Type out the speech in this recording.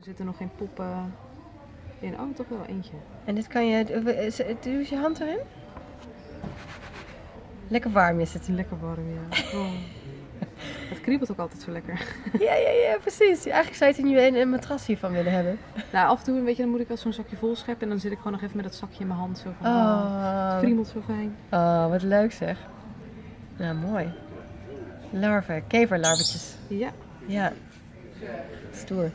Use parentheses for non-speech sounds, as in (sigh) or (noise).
Er zitten nog geen poppen in. Oh, toch wel eentje. En dit kan je... Doe je hand erin. Lekker warm is het. Lekker warm, ja. (laughs) Het kriebelt ook altijd zo lekker. (laughs) Ja, ja, ja, precies. Eigenlijk zou je er nu een, een matras hiervan willen hebben. Nou, af en toe weet je, dan moet ik wel zo'n zakje vol scheppen. En dan zit ik gewoon nog even met dat zakje in mijn hand. Zo van, oh, oh het kriebelt zo fijn. oh wat leuk zeg. Nou, mooi. Larven, keverlarvetjes. Ja. Ja. Stoer.